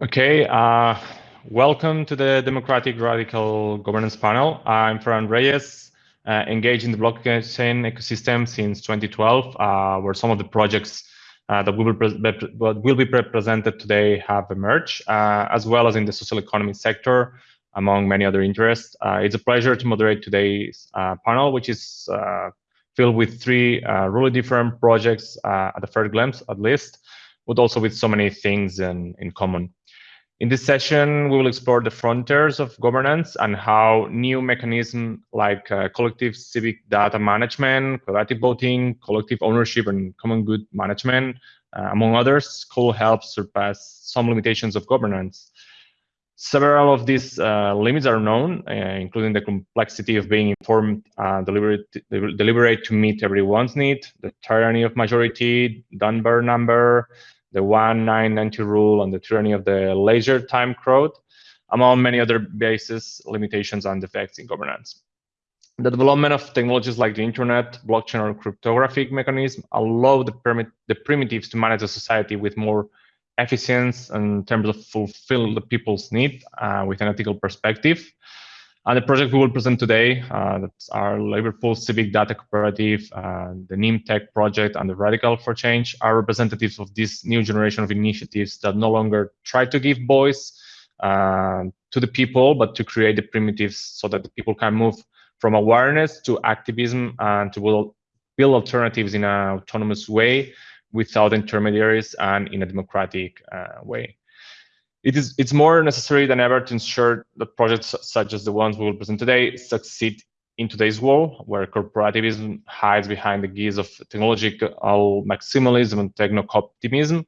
Okay, uh, welcome to the Democratic Radical Governance Panel. I'm Fran Reyes, uh, engaged in the blockchain ecosystem since 2012, uh, where some of the projects uh, that will be, will be presented today have emerged, uh, as well as in the social economy sector, among many other interests. Uh, it's a pleasure to moderate today's panel, which is filled with three really different projects at the first glance, at least, but also with so many things in, in common. In this session, we will explore the frontiers of governance and how new mechanisms like uh, collective civic data management, collective voting, collective ownership, and common good management, uh, among others, could help surpass some limitations of governance. Several of these uh, limits are known, uh, including the complexity of being informed, and deliberate, deliberate to meet everyone's need, the tyranny of majority, Dunbar number, the 1990 rule and the tyranny of the leisure time crowd, among many other bases, limitations, and defects in governance. The development of technologies like the internet, blockchain, or cryptographic mechanism allow the, permit, the primitives to manage a society with more efficiency in terms of fulfill the people's need uh, with an ethical perspective. And the project we will present today, uh, that's our Liverpool Civic Data Cooperative, uh, the Nym Tech project, and the Radical for Change are representatives of this new generation of initiatives that no longer try to give voice uh, to the people, but to create the primitives so that the people can move from awareness to activism and to build, build alternatives in an autonomous way without intermediaries and in a democratic uh, way. It is, it's more necessary than ever to ensure that projects such as the ones we will present today succeed in today's world, where corporativism hides behind the guise of technological maximalism and techno-optimism.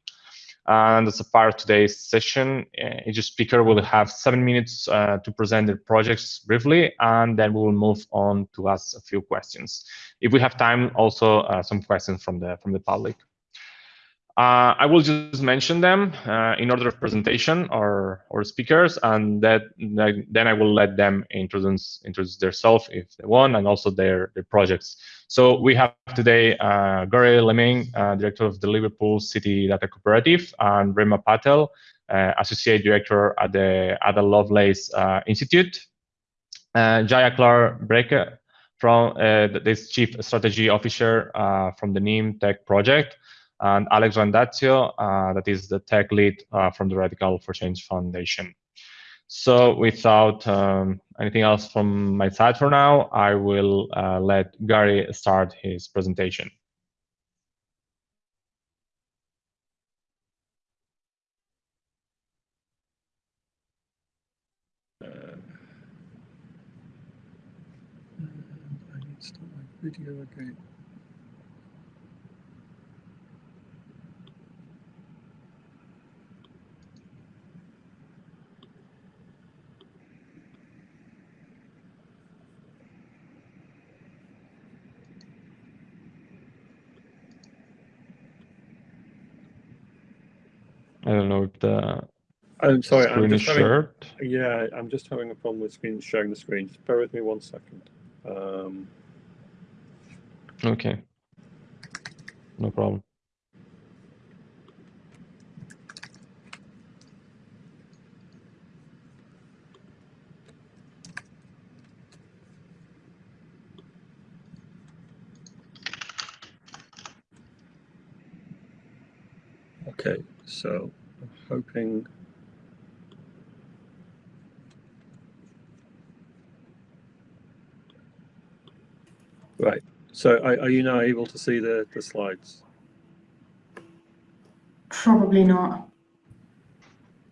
And as a part of today's session, uh, each speaker will have seven minutes uh, to present their projects briefly, and then we will move on to ask a few questions. If we have time, also uh, some questions from the from the public. Uh, I will just mention them uh, in order of presentation or or speakers, and that then I will let them introduce introduce themselves if they want, and also their their projects. So we have today uh, Gary Leeming, uh, director of the Liverpool City Data Cooperative, and Reema Patel, uh, associate director at the Ada Lovelace uh, Institute. Jaya Klara Brekke from this chief strategy officer from the Nym Tech project and Alex Randaccio, uh, that is the tech lead uh, from the Radical for Change Foundation. So without um, anything else from my side for now, I will uh, let Gary start his presentation. Video again. I don't know if the I'm sorry, screen I'm is just having, shared. yeah, I'm just having a problem with screen sharing the screen. Just bear with me one second. Um, Okay. No problem. okay, so hoping. Right. So are, are you now able to see the, the slides? Probably not.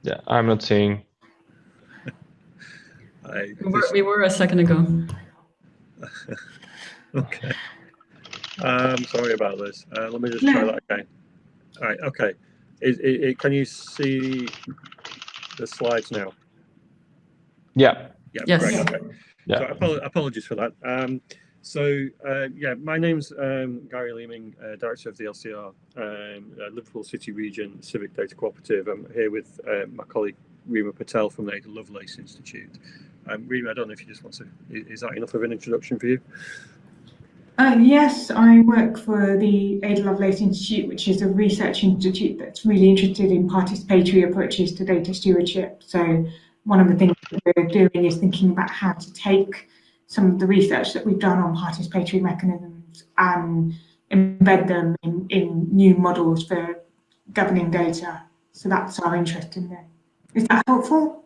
Yeah, I'm not seeing. I, We were, we were a second ago. okay. Um, sorry about this. Uh, let me just try that again. All right. Okay. Is, i i can you see the slides now? Yeah. Yeah. Yes. Great. Okay. Yeah. So apol- apologies for that. Um, so uh, yeah, my name's um, Gary Leeming, uh, director of the LCR, um, uh, Liverpool City Region Civic Data Cooperative. I'm here with uh, my colleague Reema Patel from the Ada Lovelace Institute. Um, Reema, I don't know if you just want to. Is that enough of an introduction for you? Uh, yes, I work for the Ada Lovelace Institute, which is a research institute that's really interested in participatory approaches to data stewardship. So one of the things we're doing is thinking about how to take some of the research that we've done on participatory mechanisms and embed them in, in new models for governing data. So that's our interest in there. Is that helpful?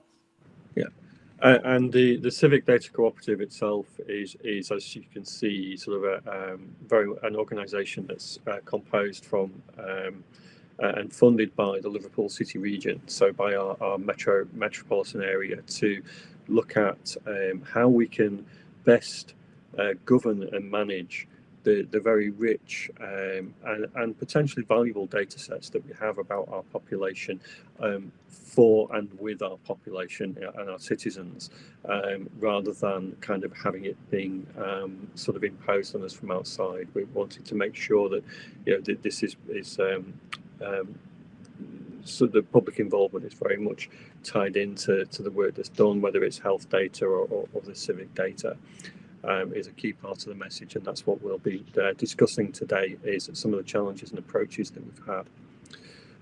Uh, and the, the Civic Data Cooperative itself is, is, as you can see, sort of a um, very an organisation that's uh, composed from um, uh, and funded by the Liverpool City region, so by our, our metro metropolitan area, to look at um, how we can best uh, govern and manage the, the very rich um, and, and potentially valuable data sets that we have about our population um, for and with our population and our citizens, um, rather than kind of having it being um, sort of imposed on us from outside. We wanted to make sure that you know this is is um, um, so the public involvement is very much tied into to the work that's done, whether it's health data or, or, or the civic data um, is a key part of the message and that's what we'll be uh, discussing today is some of the challenges and approaches that we've had.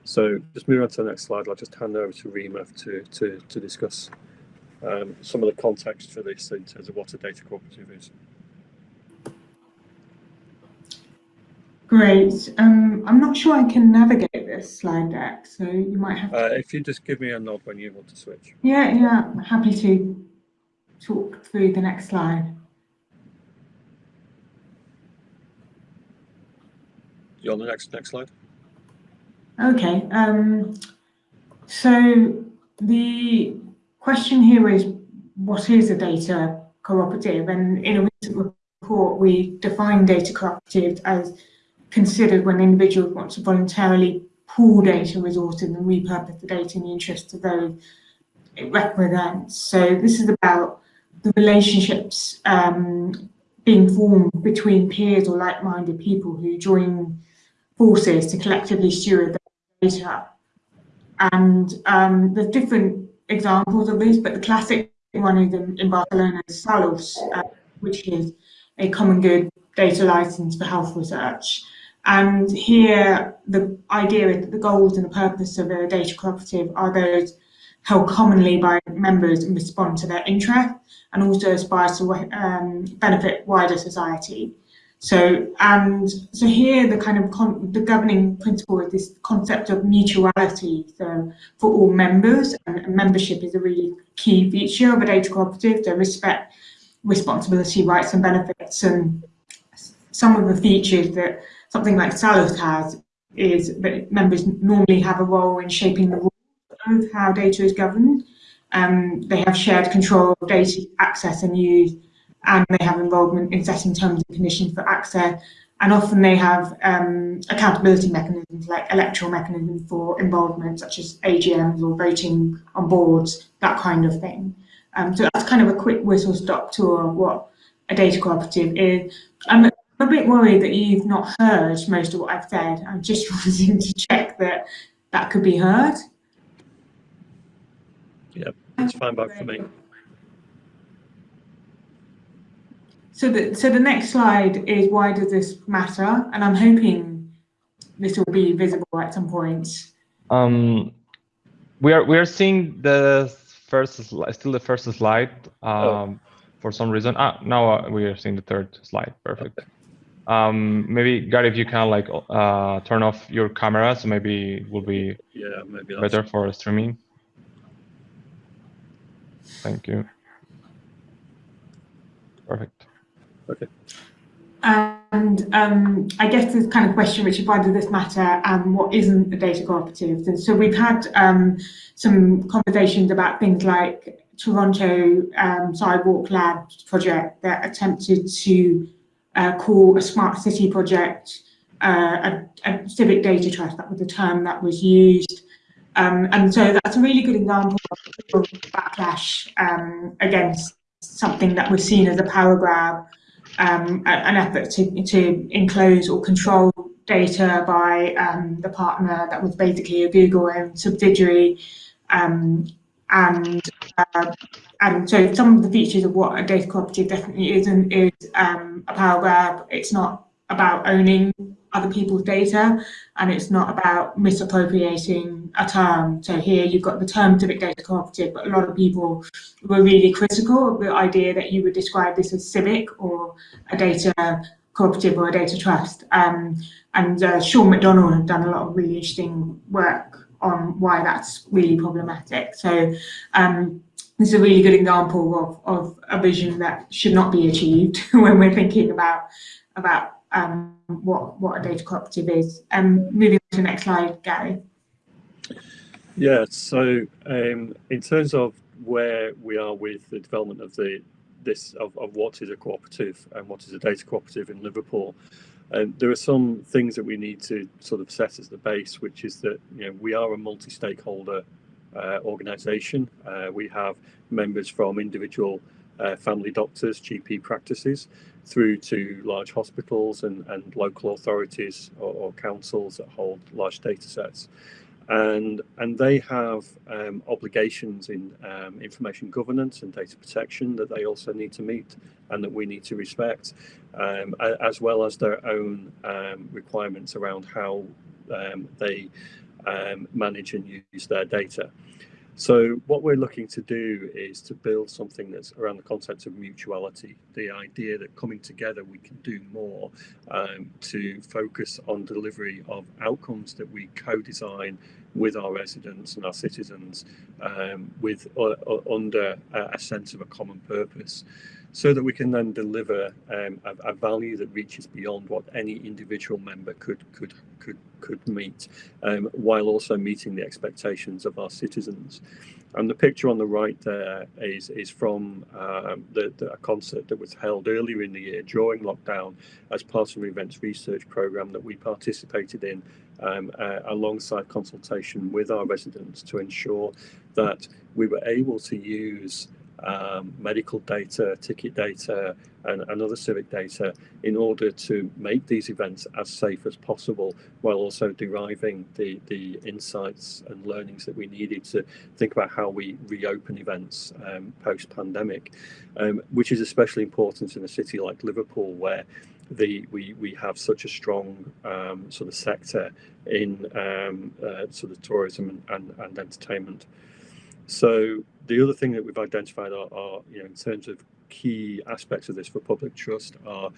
So just moving on to the next slide, I'll just hand over to Reema to, to, to discuss um, some of the context for this in terms of what a data cooperative is. Great. Um, I'm not sure I can navigate this slide deck, so you might have to... Uh, if you just give me a nod when you want to switch. Yeah, yeah, I'm happy to talk through the next slide. You on the next next slide? Okay. Um, so the question here is, what is a data cooperative? And in a recent report, we define data cooperative as considered when individuals want to voluntarily pool data resources and repurpose the data in the interest of those it represents. So this is about the relationships um, being formed between peers or like-minded people who join forces to collectively steward the data. And um, there's different examples of this, but the classic one is in, in Barcelona, Salus, uh, which is a common good data license for health research. And here, the idea is that the goals and the purpose of a data cooperative are those held commonly by members and respond to their interests, and also aspire to um, benefit wider society. So, and so here the kind of the governing principle is this concept of mutuality. So for all members, and membership is a really key feature of a data cooperative. So respect, responsibility, rights and benefits. And some of the features that something like Salus has is that members normally have a role in shaping the rules of how data is governed. Um, they have shared control of data access and use and they have involvement in setting terms and conditions for access. And often they have um, accountability mechanisms like electoral mechanisms for involvement, such as AGMs or voting on boards, that kind of thing. Um, so that's kind of a quick whistle stop tour of what a data cooperative is. I'm a bit worried that you've not heard most of what I've said. I'm just wanting to check that that could be heard. Yep, it's fine back for me. So the, so the next slide is why does this matter? And I'm hoping this will be visible at some point. Um, we are we are seeing the first slide, still the first slide um, oh. for some reason. Ah, now uh, we are seeing the third slide. Perfect. Okay. Um, maybe Gary, if you can like uh, turn off your camera, so maybe it will be yeah, maybe better for streaming. Thank you. Perfect. Okay. And um, I guess this kind of question, which is why does this matter and what isn't a data cooperative? And so we've had um, some conversations about things like Toronto um, Sidewalk Labs project that attempted to uh, call a smart city project uh, a, a, civic data trust, that was the term that was used. Um, and so that's a really good example of backlash um, against something that was seen as a power grab um, an effort to, to enclose or control data by um, the partner that was basically a Google owned subsidiary. Um, and uh, and so some of the features of what a data cooperative definitely isn't is um, a power grab. It's not about owning other people's data and it's not about misappropriating a term. So here you've got the term civic data cooperative, but a lot of people were really critical of the idea that you would describe this as civic or a data cooperative or a data trust. Um, and uh, Sean McDonald has done a lot of really interesting work on why that's really problematic. So um, this is a really good example of, of a vision that should not be achieved when we're thinking about about um, what what a data cooperative is. Um, moving on to the next slide, Gary. Yeah, so um, in terms of where we are with the development of the this of, of what is a cooperative and what is a data cooperative in Liverpool, um, there are some things that we need to sort of set as the base, which is that you know we are a multi-stakeholder uh, organisation. Uh, we have members from individual uh, family doctors, GP practices, through to large hospitals and, and local authorities or, or councils that hold large data sets. And, and they have um, obligations in um, information governance and data protection that they also need to meet and that we need to respect, um, as well as their own um, requirements around how um, they um, manage and use their data. So what we're looking to do is to build something that's around the concept of mutuality, the idea that coming together we can do more um, to focus on delivery of outcomes that we co-design with our residents and our citizens um, with uh, uh, under a sense of a common purpose so that we can then deliver um, a, a, value that reaches beyond what any individual member could could could could meet, um, while also meeting the expectations of our citizens. And the picture on the right there is is from um, the, the, a concert that was held earlier in the year during lockdown as part of an events research program that we participated in um, uh, alongside consultation with our residents to ensure that we were able to use um, medical data, ticket data, and, and, other civic data in order to make these events as safe as possible while also deriving the, the insights and learnings that we needed to think about how we reopen events um, post-pandemic, um, which is especially important in a city like Liverpool where the we we have such a strong um, sort of sector in um, uh, sort of tourism and, and, and entertainment. So the other thing that we've identified are, are, you know, in terms of key aspects of this for public trust are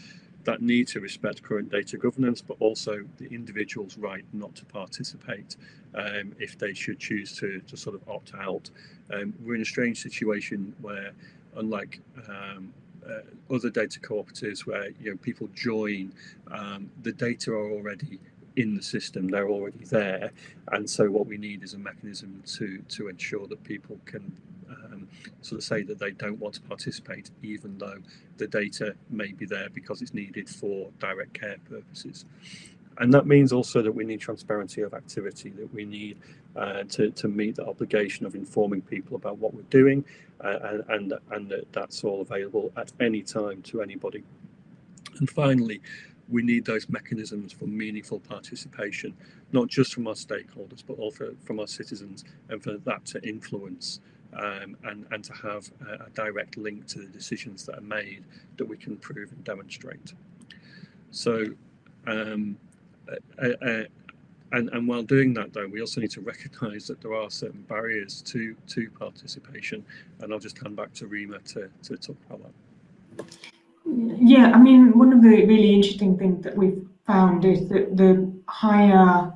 that need to respect current data governance, but also the individual's right not to participate um, if they should choose to, to sort of opt out. Um, we're in a strange situation where, unlike um, uh, other data cooperatives where you know people join, um, the data are already in the system they're already there. And so what we need is a mechanism to to ensure that people can um, sort of say that they don't want to participate even though the data may be there because it's needed for direct care purposes. And that means also that we need transparency of activity that we need uh, to, to meet the obligation of informing people about what we're doing uh, and, and and that that's all available at any time to anybody. And finally we need those mechanisms for meaningful participation, not just from our stakeholders, but also from our citizens, and for that to influence um, and, and to have a, a, direct link to the decisions that are made that we can prove and demonstrate. So, um, and, and while doing that though, we also need to recognise that there are certain barriers to, to participation, and I'll just hand back to Reema to, to talk about that. Yeah, I mean, one of the really interesting things that we've found is that the higher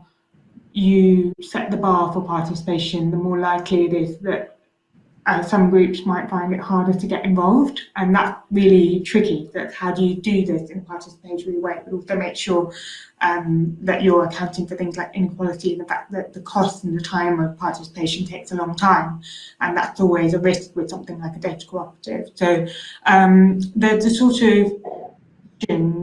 you set the bar for participation, the more likely it is that uh, some groups might find it harder to get involved and that's really tricky that how do you do this in a participatory way but also make sure um, that you're accounting for things like inequality and the fact that the cost and the time of participation takes a long time and that's always a risk with something like a data cooperative. So um, there's a sort of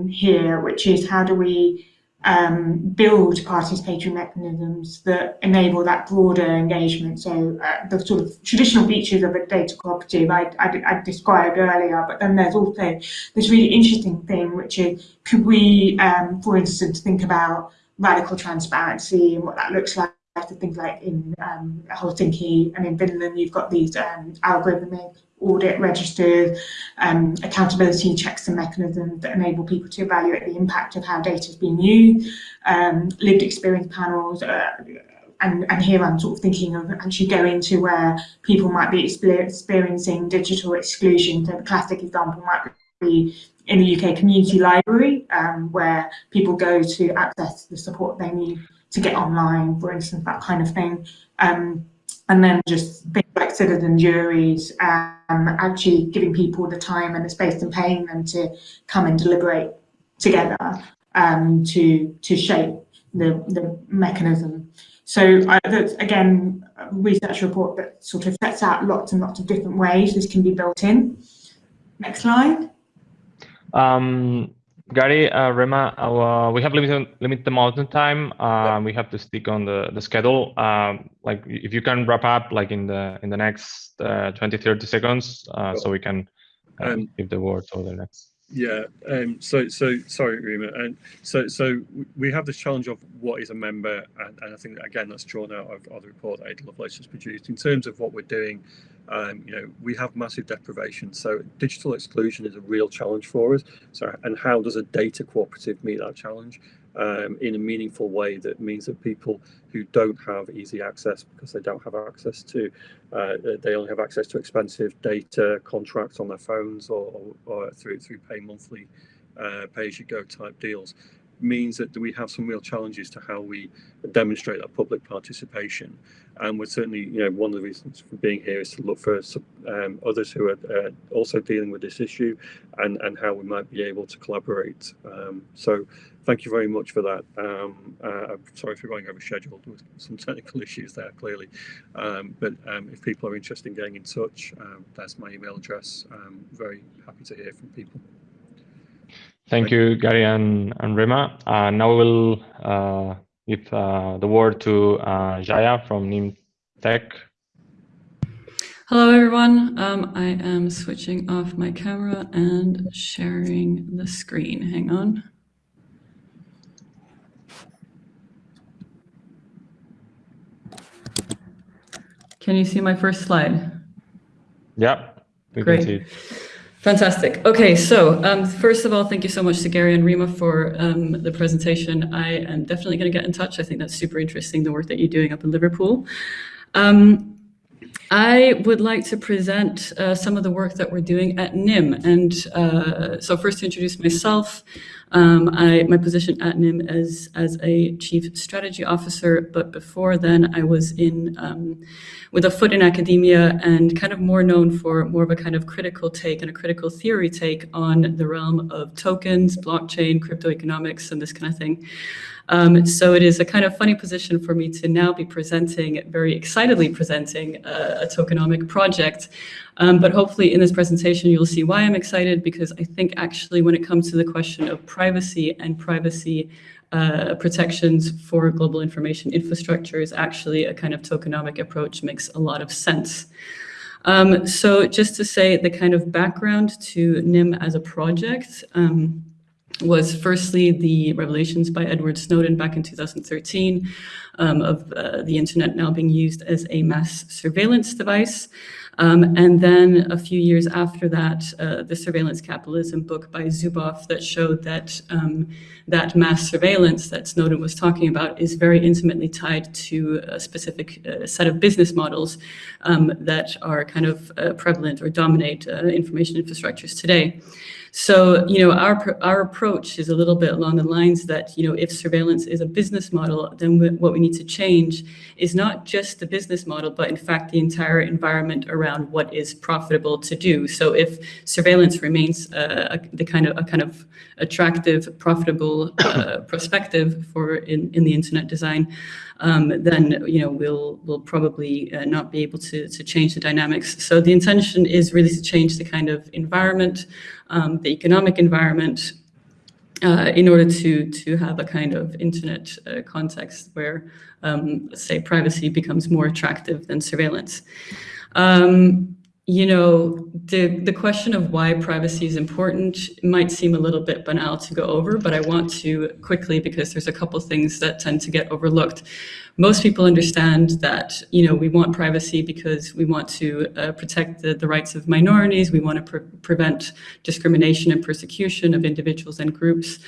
here which is how do we um, build participatory mechanisms that enable that broader engagement. So uh, the sort of traditional features of a data cooperative I, I, I, described earlier, but then there's also this really interesting thing, which is could we, um, for instance, think about radical transparency and what that looks like to things like in um, Helsinki and in Finland, you've got these um, algorithmic audit registers, um, accountability checks and mechanisms that enable people to evaluate the impact of how data is being used, um, lived experience panels, uh, and, and here I'm sort of thinking of actually going to where people might be experiencing digital exclusion. So the classic example might be in the UK community library, um, where people go to access the support they need to get online, for instance, that kind of thing. Um, and then just things like citizen juries, um, actually giving people the time and the space and paying them to come and deliberate together um, to to shape the, the mechanism. So that's, again, a research report that sort of sets out lots and lots of different ways this can be built in. Next slide. Um, Gary, uh, Reema, uh, we have limited limited amount of time. Uh, we have to stick on the the schedule. Um, like if you can wrap up like in the in the next uh, 20, 30 seconds, uh, so we can uh, um, give the word to the next. Yeah. Um, so, so sorry, Reema. And so, so we have this challenge of what is a member, and, and I think again that's drawn out of, of the report that Ada Lovelace has produced. In terms of what we're doing, um, you know, we have massive deprivation. So digital exclusion is a real challenge for us. So, and how does a data cooperative meet that challenge? Um, in a meaningful way that means that people who don't have easy access because they don't have access to, uh, they only have access to expensive data contracts on their phones or, or, or through through pay monthly, uh, pay as you go type deals, means that we have some real challenges to how we demonstrate that public participation. And we're certainly, you know, one of the reasons for being here is to look for um, others who are uh, also dealing with this issue and, and how we might be able to collaborate. Um, so thank you very much for that. Um, uh, I'm sorry for going over schedule. There was some technical issues there, clearly. Um, but um, if people are interested in getting in touch, um, that's my email address. I'm very happy to hear from people. Thank, you, Gary and, and Reema. Uh, now we'll uh, give uh, the word to uh, Jaya from Nym Tech. Hello, everyone. Um, I am switching off my camera and sharing the screen. Hang on. Can you see my first slide? Yeah, Great. Fantastic. Okay, so um, first of all, thank you so much to Gary and Reema for um, the presentation. I am definitely going to get in touch. I think that's super interesting, the work that you're doing up in Liverpool. Um, I would like to present uh, some of the work that we're doing at Nym. And uh, so first to introduce myself, um, I, my position at Nym is as a chief strategy officer, but before then I was in um, with a foot in academia and kind of more known for more of a kind of critical take and a critical theory take on the realm of tokens, blockchain, crypto economics, and this kind of thing. Um, so it is a kind of funny position for me to now be presenting, very excitedly presenting a, a tokenomic project. Um, but hopefully in this presentation, you'll see why I'm excited because I think actually when it comes to the question of privacy and privacy uh, protections for global information infrastructure is actually a kind of tokenomic approach makes a lot of sense. Um, so just to say the kind of background to Nym as a project, um, was firstly the revelations by Edward Snowden back in 2013 um, of uh, the internet now being used as a mass surveillance device. Um, and then a few years after that, uh, the Surveillance Capitalism book by Zuboff that showed that um, that mass surveillance that Snowden was talking about is very intimately tied to a specific uh, set of business models um, that are kind of uh, prevalent or dominate uh, information infrastructures today. So, you know, our, our approach is a little bit along the lines that, you know, if surveillance is a business model, then what we need to change is not just the business model, but in fact, the entire environment around what is profitable to do. So if surveillance remains uh, a, the kind of a kind of attractive, profitable uh, perspective for in, in the internet design, um, then you know we'll we'll probably uh, not be able to to change the dynamics. So the intention is really to change the kind of environment, um, the economic environment, uh, in order to to have a kind of internet uh, context where, um, say, privacy becomes more attractive than surveillance. Um, you know, the, the question of why privacy is important might seem a little bit banal to go over, but I want to quickly because there's a couple things that tend to get overlooked. Most people understand that, you know, we want privacy because we want to uh, protect the, the rights of minorities, we want to pre prevent discrimination and persecution of individuals and groups.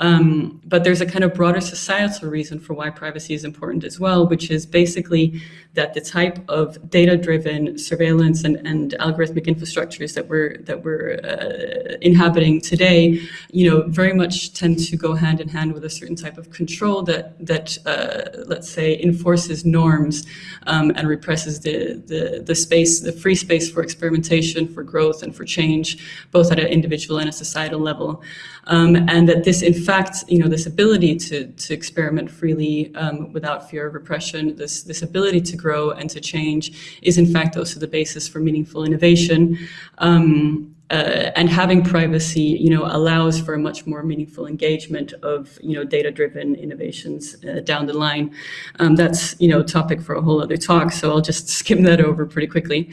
Um, but there's a kind of broader societal reason for why privacy is important as well, which is basically that the type of data-driven surveillance and, and algorithmic infrastructures that we're that we're uh, inhabiting today, you know, very much tend to go hand in hand with a certain type of control that that uh, let's say enforces norms um, and represses the, the the space, the free space for experimentation, for growth, and for change, both at an individual and a societal level um, and that this, in fact, you know, this ability to, to experiment freely um, without fear of repression, this, this ability to grow and to change is, in fact, also the basis for meaningful innovation. Um, uh, and having privacy, you know, allows for a much more meaningful engagement of, you know, data-driven innovations uh, down the line. Um, that's, you know, topic for a whole other talk, so I'll just skim that over pretty quickly.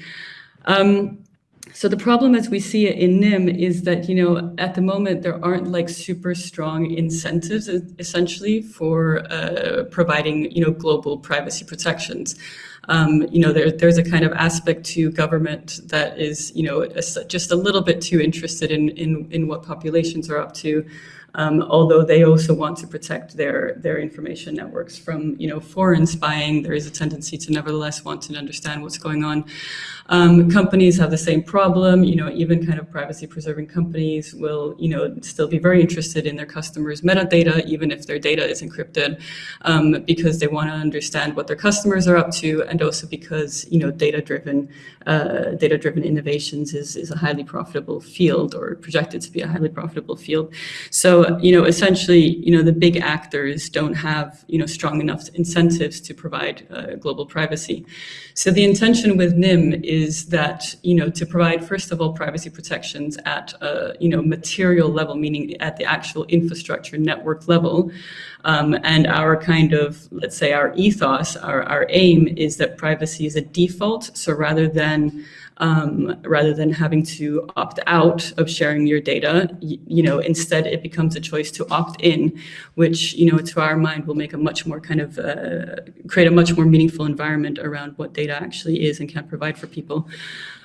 Um, so the problem as we see it in Nym is that, you know, at the moment, there aren't like super strong incentives essentially for uh, providing, you know, global privacy protections. Um, you know, there, there's a kind of aspect to government that is, you know, just a little bit too interested in, in, in what populations are up to. Um, although they also want to protect their their information networks from you know foreign spying, there is a tendency to nevertheless want to understand what's going on. Um, companies have the same problem, you know, even kind of privacy preserving companies will, you know, still be very interested in their customers' metadata, even if their data is encrypted, um, because they want to understand what their customers are up to, and also because, you know, data-driven uh, data-driven innovations is, is a highly profitable field or projected to be a highly profitable field. So, you know, essentially, you know, the big actors don't have, you know, strong enough incentives to provide uh, global privacy. So the intention with Nym is that, you know, to provide, first of all, privacy protections at a, you know, material level, meaning at the actual infrastructure network level. Um, and our kind of, let's say our ethos, our, our aim is that privacy is a default. So rather than um, rather than having to opt out of sharing your data, you, you, know, instead it becomes a choice to opt in, which, you know, to our mind will make a much more kind of, uh, create a much more meaningful environment around what data actually is and can provide for people.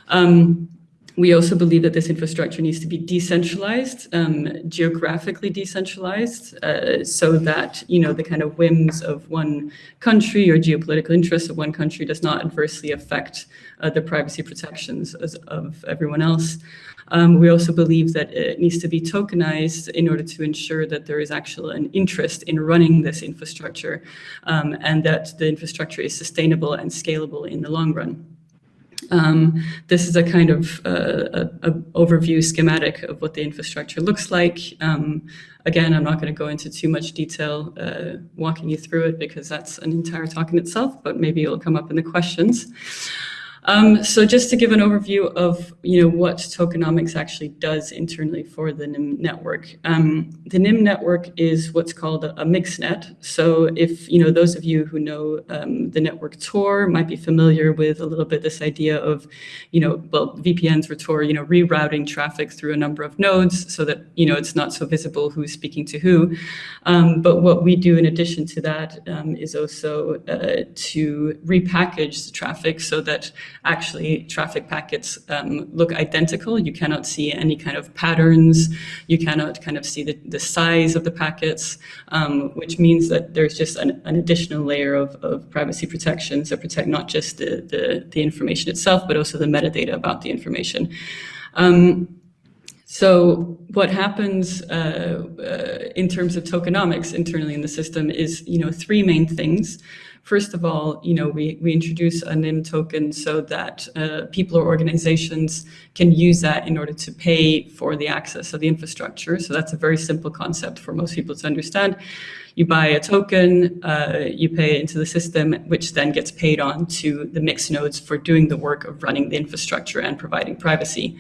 Um, we also believe that this infrastructure needs to be decentralized, um, geographically decentralized, uh, so that you know the kind of whims of one country or geopolitical interests of one country does not adversely affect uh, the privacy protections of everyone else. Um, we also believe that it needs to be tokenized in order to ensure that there is actually an interest in running this infrastructure um, and that the infrastructure is sustainable and scalable in the long run. Um, this is a kind of uh, a, a overview schematic of what the infrastructure looks like. Um, again, I'm not going to go into too much detail uh, walking you through it because that's an entire talk in itself, but maybe it'll come up in the questions. Um, so just to give an overview of you know what tokenomics actually does internally for the Nym network. Um, the Nym network is what's called a, a mixnet. So if you know those of you who know um, the network Tor might be familiar with a little bit this idea of you know well VPNs for Tor you know rerouting traffic through a number of nodes so that you know it's not so visible who's speaking to who. Um, but what we do in addition to that um, is also uh, to repackage the traffic so that actually traffic packets um, look identical. You cannot see any kind of patterns. You cannot kind of see the, the size of the packets, um, which means that there's just an, an additional layer of, of, privacy protections that protect not just the, the, the, information itself, but also the metadata about the information. Um, so what happens uh, uh, in terms of tokenomics internally in the system is, you know, three main things. First of all, you know, we, we introduce a Nym token so that uh, people or organizations can use that in order to pay for the access of the infrastructure. So that's a very simple concept for most people to understand. You buy a token, uh, you pay into the system, which then gets paid on to the mix nodes for doing the work of running the infrastructure and providing privacy.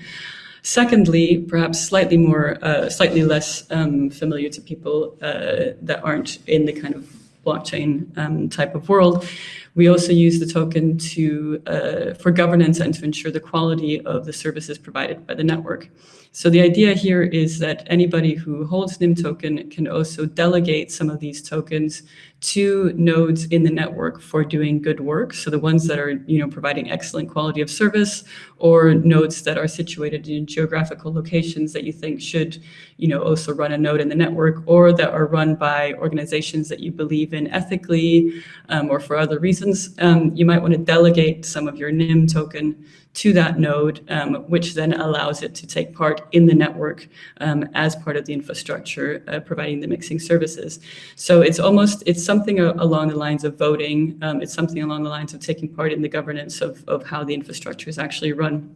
Secondly, perhaps slightly more, uh, slightly less um, familiar to people uh, that aren't in the kind of blockchain um, type of world, We also use the token to uh, for governance and to ensure the quality of the services provided by the network. So the idea here is that anybody who holds Nym token can also delegate some of these tokens to nodes in the network for doing good work. So the ones that are, you know, providing excellent quality of service or nodes that are situated in geographical locations that you think should, you know, also run a node in the network or that are run by organizations that you believe in ethically um, or for other reasons. Um, you might want to delegate some of your Nym token to that node, um, which then allows it to take part in the network um, as part of the infrastructure, uh, providing the mixing services. So it's almost, it's something along the lines of voting. Um, it's something along the lines of taking part in the governance of, of how the infrastructure is actually run.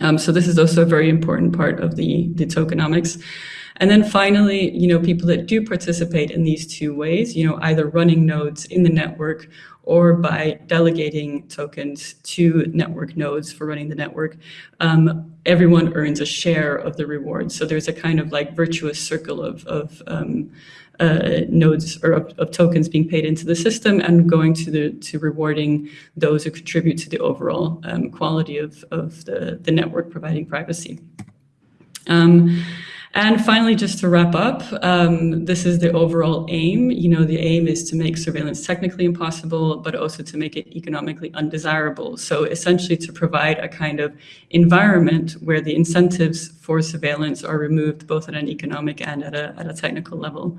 Um, so this is also a very important part of the, the tokenomics. And then finally, you know, people that do participate in these two ways, you know, either running nodes in the network or by delegating tokens to network nodes for running the network, um, everyone earns a share of the reward. So there's a kind of like virtuous circle of, of um, uh, nodes or of, of, tokens being paid into the system and going to the to rewarding those who contribute to the overall um, quality of, of the, the network providing privacy. Um, and finally, just to wrap up, um, this is the overall aim. You know, the aim is to make surveillance technically impossible, but also to make it economically undesirable. So essentially to provide a kind of environment where the incentives for surveillance are removed both at an economic and at a, at a technical level.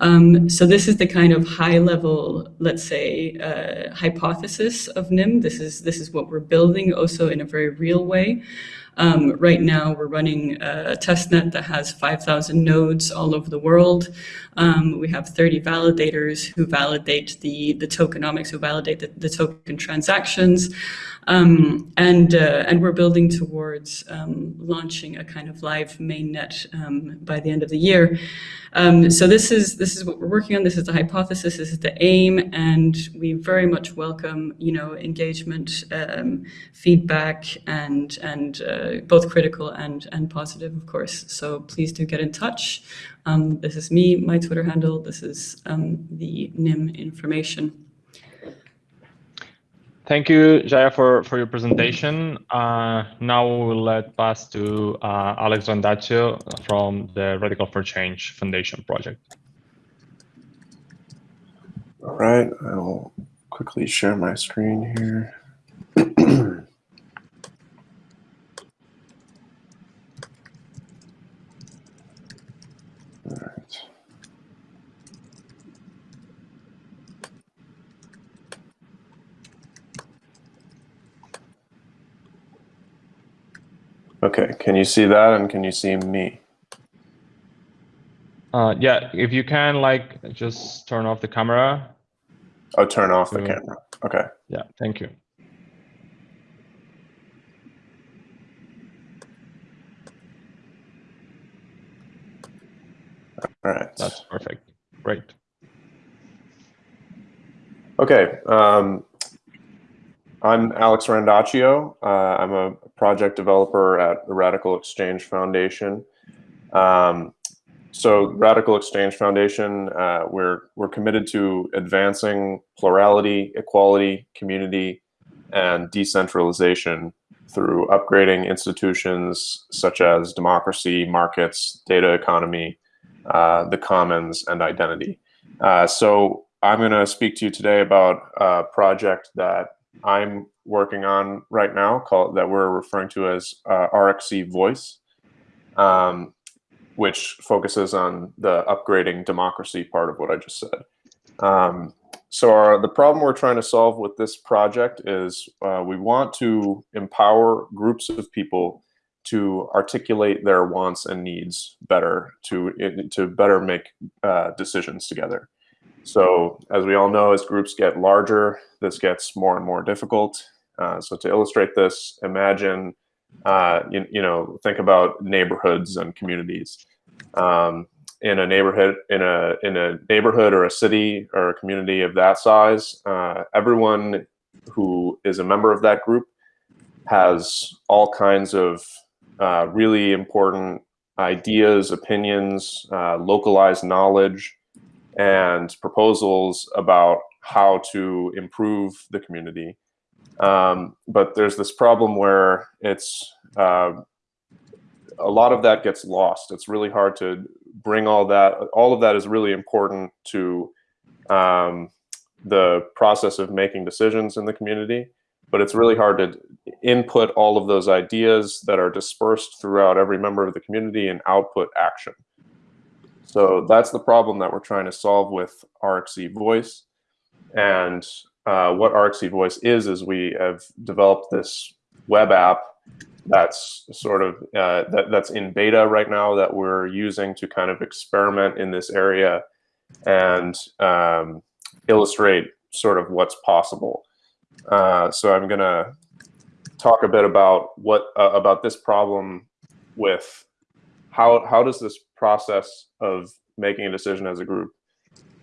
Um, so this is the kind of high level, let's say, uh, hypothesis of Nym. This is, this is what we're building also in a very real way. Um, right now, we're running a testnet that has 5,000 nodes all over the world. Um, we have 30 validators who validate the, the tokenomics, who validate the, the token transactions. Um, and, uh, and we're building towards um, launching a kind of live mainnet um, by the end of the year. Um, so this is, this is what we're working on. This is the hypothesis, this is the aim, and we very much welcome, you know, engagement, um, feedback, and, and uh, both critical and, and positive, of course. So please do get in touch. Um, this is me, my Twitter handle. This is the Nym information. Thank you, Jaya, for, for your presentation. Uh, now we'll let pass to uh, Alex Randaccio from the Radical for Change Foundation project. All right, I'll quickly share my screen here. Okay, can you see that and can you see me? Uh, yeah, if you can, like, just turn off the camera. Oh, turn off the camera. Okay. Yeah, thank you. All right. That's perfect. Great. Okay. Um, I'm Alex Randaccio. Uh, I'm a project developer at the Radical Exchange Foundation. Um, so Radical Exchange Foundation, uh, we're, we're committed to advancing plurality, equality, community, and decentralization through upgrading institutions such as democracy, markets, data economy, uh, the commons, and identity. Uh, so I'm going to speak to you today about a project that I'm working on right now called that we're referring to as uh, RXC Voice, um, which focuses on the upgrading democracy part of what I just said. Um, so our, the problem we're trying to solve with this project is uh, we want to empower groups of people to articulate their wants and needs better, to, to better make uh, decisions together. So as we all know, as groups get larger, this gets more and more difficult. Uh, so to illustrate this, imagine, uh, you, you, know, think about neighborhoods and communities. Um, in a neighborhood, in a in a neighborhood or a city or a community of that size, uh, everyone who is a member of that group has all kinds of uh, really important ideas, opinions, uh, localized knowledge, and proposals about how to improve the community. Um, but there's this problem where it's uh, a lot of that gets lost. It's really hard to bring all that. All of that is really important to um, the process of making decisions in the community. But it's really hard to input all of those ideas that are dispersed throughout every member of the community and output action. So that's the problem that we're trying to solve with RxC Voice. And uh, what RxC Voice is, is we have developed this web app that's sort of uh, that, that's in beta right now that we're using to kind of experiment in this area and um, illustrate sort of what's possible. Uh, so I'm gonna talk a bit about what uh, about this problem with how how does this process of making a decision as a group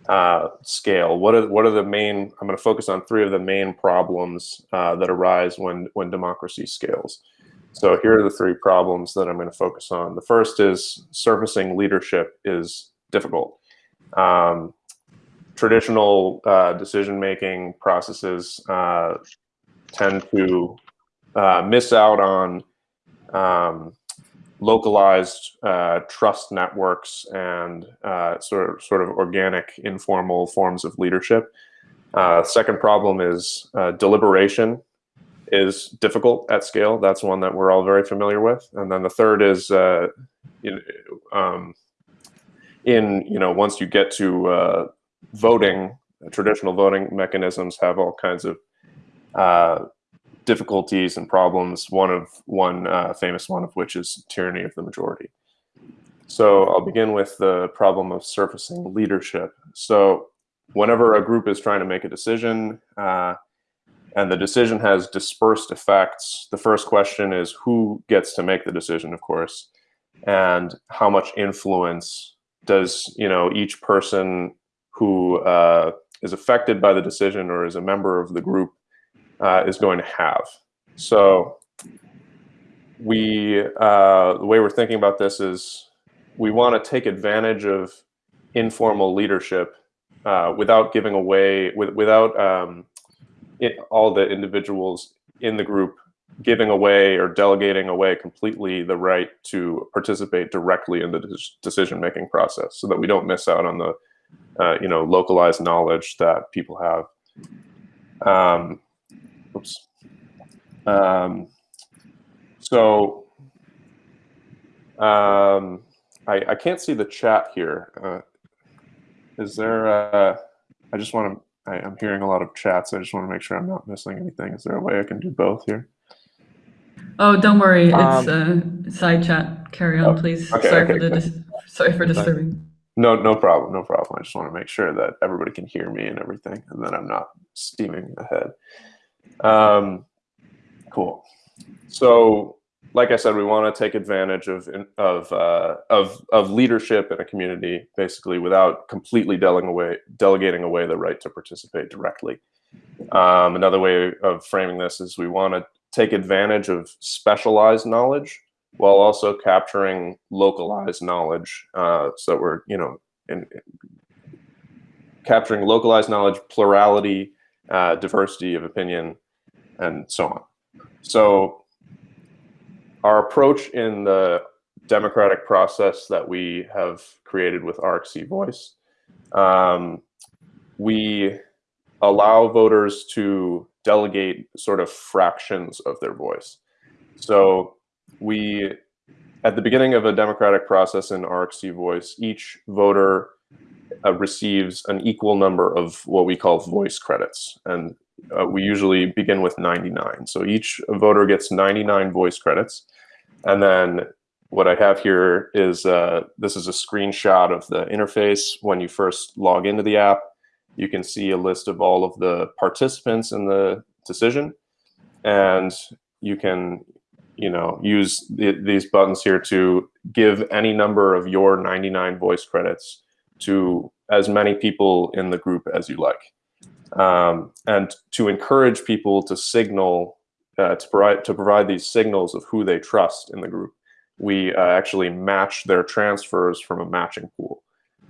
uh, scale? What are what are the main? I'm going to focus on three of the main problems uh, that arise when when democracy scales. So here are the three problems that I'm going to focus on. The first is surfacing leadership is difficult. Um, traditional uh, decision-making processes uh, tend to uh, miss out on um, localized uh, trust networks and uh, sort of sort of organic, informal forms of leadership. Uh, second problem is deliberation is difficult at scale. That's one that we're all very familiar with. And then the third is uh, in, um, in, you know, once you get to uh, voting, traditional voting mechanisms have all kinds of uh, difficulties and problems. One of one uh, famous one of which is tyranny of the majority. So I'll begin with the problem of surfacing leadership. So whenever a group is trying to make a decision, uh, and the decision has dispersed effects. The first question is who gets to make the decision, of course, and how much influence does you know each person who uh, is affected by the decision or is a member of the group uh, is going to have. So we uh, the way we're thinking about this is we want to take advantage of informal leadership uh, without giving away with, without um, it, all the individuals in the group giving away or delegating away completely the right to participate directly in the decision-making process so that we don't miss out on the uh, you know localized knowledge that people have um, oops um, so um, I, I can't see the chat here. Uh, is there a, I just want to I, am hearing a lot of chats. I just want to make sure I'm not missing anything. Is there a way I can do both here? Oh, don't worry. It's um, a side chat. Carry on, oh, please. Okay, sorry, okay, for the sorry for disturbing. No, no problem. No problem. I just want to make sure that everybody can hear me and everything, and that I'm not steaming ahead. Um, cool. So like I said, we want to take advantage of of uh, of of leadership in a community, basically, without completely delegating away delegating away the right to participate directly. Um, another way of framing this is we want to take advantage of specialized knowledge while also capturing localized knowledge, uh, so that we're you know in, in capturing localized knowledge, plurality, uh, diversity of opinion, and so on. So our approach in the democratic process that we have created with RxC Voice, um, we allow voters to delegate sort of fractions of their voice. So we, at the beginning of a democratic process in RxC Voice, each voter uh, receives an equal number of what we call voice credits. And uh, we usually begin with 99. So each voter gets 99 voice credits. And then what I have here is, uh, this is a screenshot of the interface. When you first log into the app, you can see a list of all of the participants in the decision. And you can, you know, use the, these buttons here to give any number of your 99 voice credits to as many people in the group as you like. Um, and to encourage people to signal uh, to provide to provide these signals of who they trust in the group. We uh, actually match their transfers from a matching pool.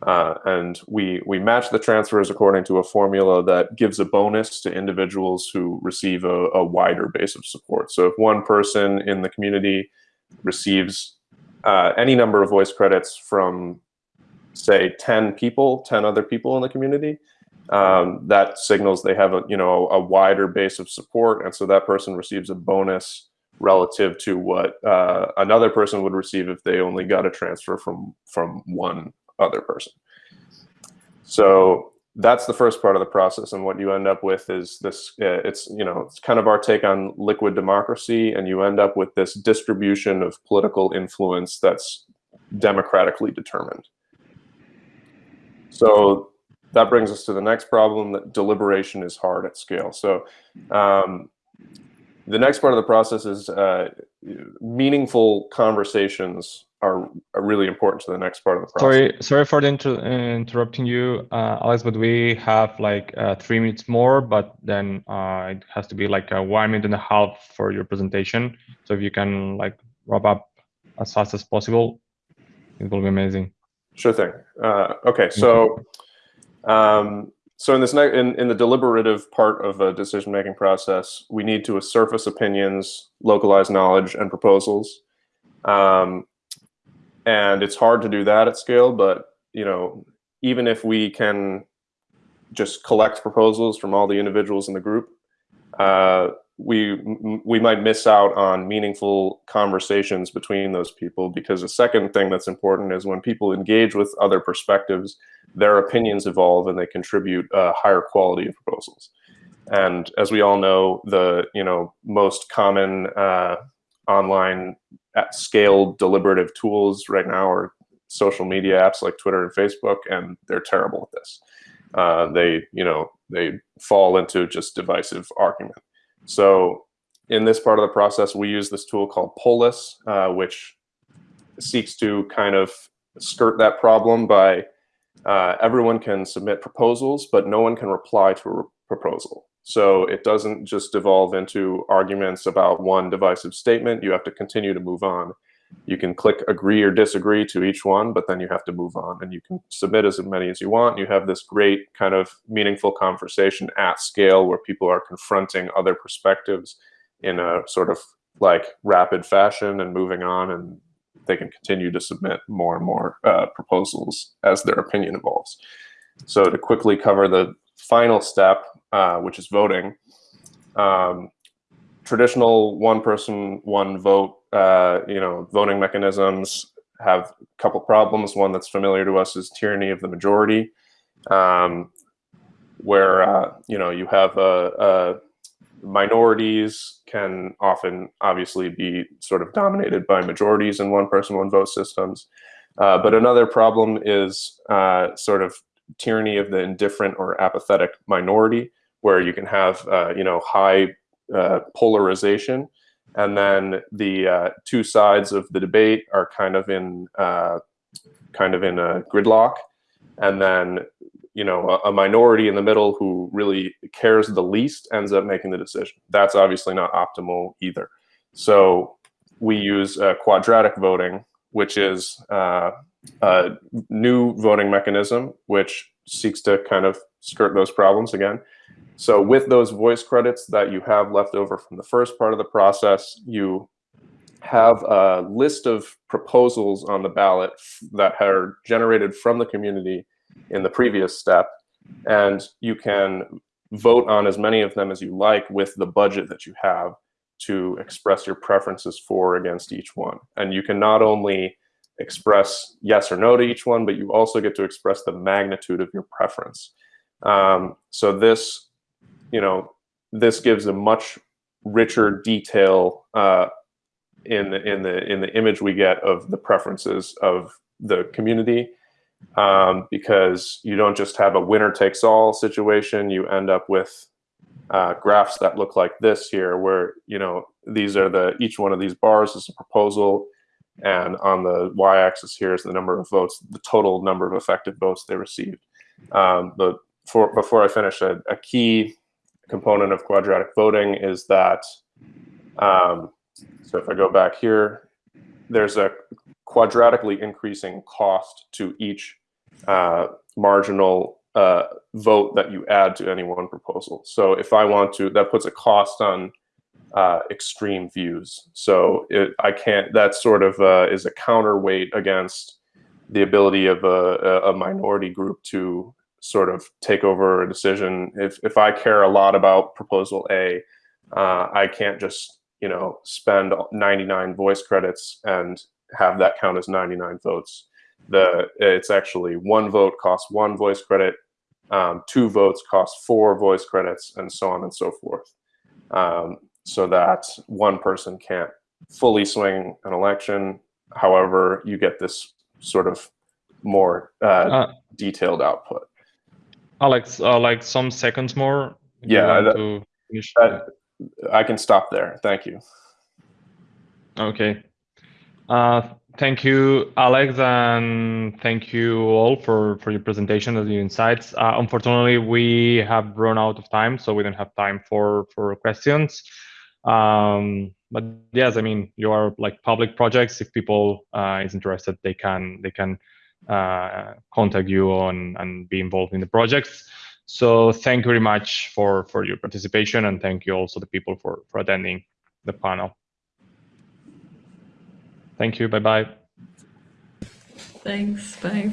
Uh, and we, we match the transfers according to a formula that gives a bonus to individuals who receive a, a wider base of support. So if one person in the community receives uh, any number of voice credits from, say, 10 people, 10 other people in the community, um, that signals they have a, you know, a wider base of support. And so that person receives a bonus relative to what uh, another person would receive if they only got a transfer from, from one other person. So that's the first part of the process. And what you end up with is this, uh, it's, you know, it's kind of our take on liquid democracy. And you end up with this distribution of political influence that's democratically determined. So that brings us to the next problem that deliberation is hard at scale. So um, the next part of the process is uh, meaningful conversations are, are really important to the next part of the process. Sorry, sorry for the inter interrupting you, uh, Alex, but we have like uh, three minutes more, but then uh, it has to be like a one minute and a half for your presentation. So if you can like wrap up as fast as possible, it will be amazing. Sure thing. Uh, okay, so um, so in this in, in the deliberative part of a decision-making process, we need to surface opinions, localize knowledge, and proposals. Um, and it's hard to do that at scale but you know even if we can just collect proposals from all the individuals in the group uh, we we might miss out on meaningful conversations between those people because a second thing that's important is when people engage with other perspectives their opinions evolve and they contribute a higher quality of proposals and as we all know the you know most common uh, online at scale deliberative tools right now are social media apps like Twitter and Facebook, and they're terrible at this. Uh, they, you know, they fall into just divisive argument. So in this part of the process, we use this tool called Polis, uh, which seeks to kind of skirt that problem by uh, everyone can submit proposals, but no one can reply to a proposal. So it doesn't just devolve into arguments about one divisive statement. You have to continue to move on. You can click agree or disagree to each one, but then you have to move on and you can submit as many as you want. You have this great kind of meaningful conversation at scale where people are confronting other perspectives in a sort of like rapid fashion and moving on and they can continue to submit more and more uh, proposals as their opinion evolves. So to quickly cover the final step, uh, which is voting. Um, traditional one person, one vote, uh, you know, voting mechanisms have a couple problems. One that's familiar to us is tyranny of the majority, um, where, uh, you know, you have minorities can often obviously be sort of dominated by majorities in one person, one vote systems. Uh, but another problem is uh, sort of tyranny of the indifferent or apathetic minority, where you can have uh, you know high uh, polarization, and then the uh, two sides of the debate are kind of in uh, kind of in a gridlock, and then you know a, a, minority in the middle who really cares the least ends up making the decision. That's obviously not optimal either. So we use uh, quadratic voting, which is uh, a new voting mechanism, which seeks to kind of skirt those problems again. So with those voice credits that you have left over from the first part of the process, you have a list of proposals on the ballot that are generated from the community in the previous step. And you can vote on as many of them as you like with the budget that you have to express your preferences for against each one. And you can not only express yes or no to each one, but you also get to express the magnitude of your preference. Um, so this, you know, this gives a much richer detail uh, in the in the in the image we get of the preferences of the community, um, because you don't just have a winner takes all situation. You end up with uh, graphs that look like this here, where you know these are the each one of these bars is a proposal and on the y-axis here is the number of votes, the total number of effective votes they received. Um, but for, before I finish, a, a, key component of quadratic voting is that, um, so if I go back here, there's a quadratically increasing cost to each uh, marginal uh, vote that you add to any one proposal. So if I want to, that puts a cost on uh, extreme views. So it, I can't, that sort of uh, is a counterweight against the ability of a, a minority group to sort of take over a decision. If, if I care a lot about proposal A, uh, I can't just, you know, spend 99 voice credits and have that count as 99 votes. The It's actually one vote costs one voice credit, um, two votes cost four voice credits, and so on and so forth. Um, so that one person can't fully swing an election. However, you get this sort of more uh, Uh, detailed output. Alex, uh, like some seconds more. Yeah, that- to finish. That, I can stop there. Thank you. Okay. Uh, thank you, Alex, and thank you all for, for your presentation and your insights. Uh, unfortunately, we have run out of time, so we don't have time for, for questions. Um, but yes, I mean, you are like public projects. If people uh, is interested, they can they can uh, contact you on and be involved in the projects. So thank you very much for for your participation, and thank you also the people for for attending the panel. Thank you. Bye bye. Thanks. Bye.